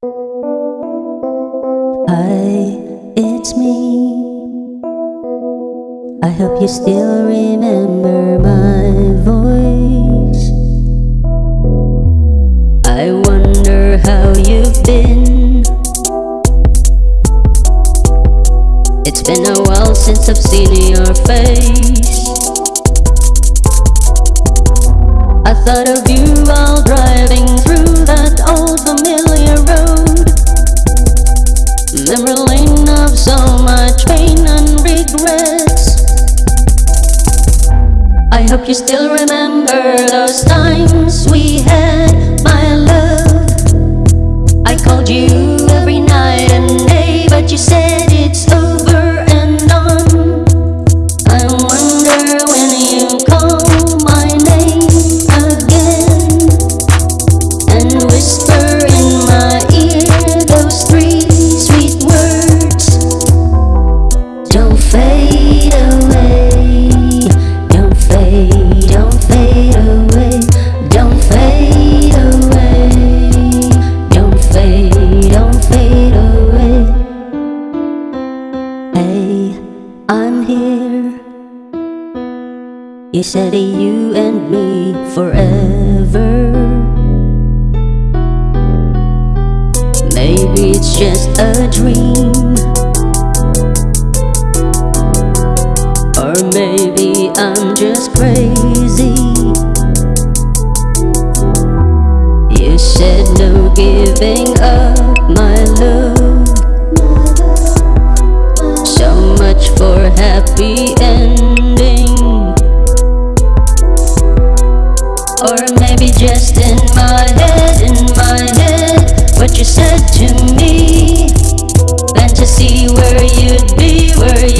Hi, it's me. I hope you still remember my voice. I wonder how you've been. It's been a while since I've seen your face. I thought hope you still remember those times we You said you and me forever. Maybe it's just a dream. Or maybe I'm just crazy. You said no giving up. Or maybe just in my head, in my head What you said to me. Plant to see where you'd be, where you'd